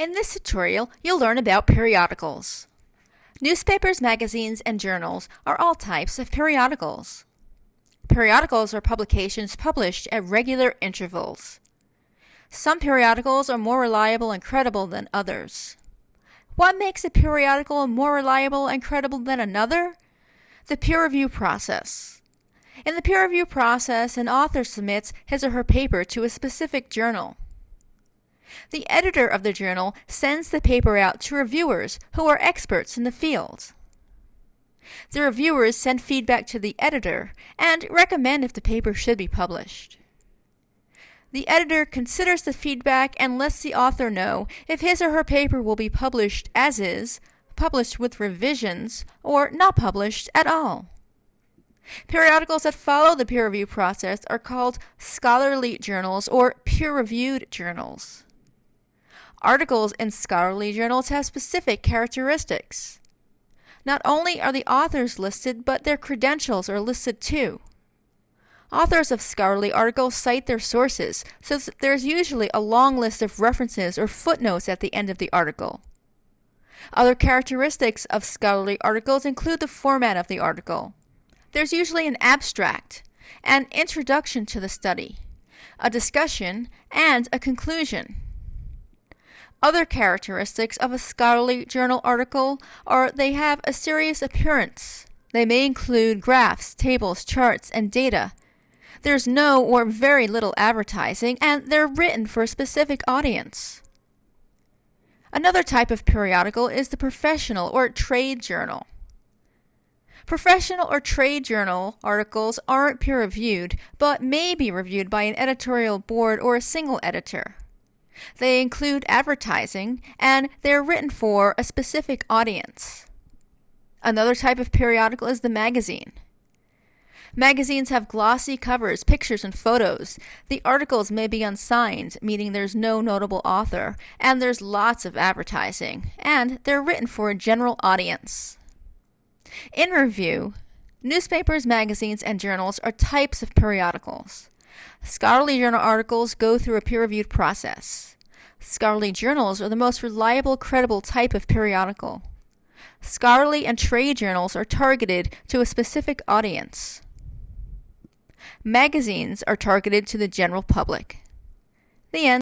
In this tutorial, you'll learn about periodicals. Newspapers, magazines, and journals are all types of periodicals. Periodicals are publications published at regular intervals. Some periodicals are more reliable and credible than others. What makes a periodical more reliable and credible than another? The peer review process. In the peer review process, an author submits his or her paper to a specific journal. The editor of the journal sends the paper out to reviewers who are experts in the field. The reviewers send feedback to the editor and recommend if the paper should be published. The editor considers the feedback and lets the author know if his or her paper will be published as is, published with revisions, or not published at all. Periodicals that follow the peer review process are called scholarly journals or peer-reviewed journals. Articles in scholarly journals have specific characteristics. Not only are the authors listed, but their credentials are listed too. Authors of scholarly articles cite their sources, so there's usually a long list of references or footnotes at the end of the article. Other characteristics of scholarly articles include the format of the article. There's usually an abstract, an introduction to the study, a discussion, and a conclusion. Other characteristics of a scholarly journal article are they have a serious appearance. They may include graphs, tables, charts, and data. There's no or very little advertising, and they're written for a specific audience. Another type of periodical is the professional or trade journal. Professional or trade journal articles aren't peer reviewed, but may be reviewed by an editorial board or a single editor. They include advertising, and they're written for a specific audience. Another type of periodical is the magazine. Magazines have glossy covers, pictures, and photos. The articles may be unsigned, meaning there's no notable author, and there's lots of advertising, and they're written for a general audience. In review, newspapers, magazines, and journals are types of periodicals. Scholarly journal articles go through a peer-reviewed process. Scholarly journals are the most reliable, credible type of periodical. Scholarly and trade journals are targeted to a specific audience. Magazines are targeted to the general public. The end.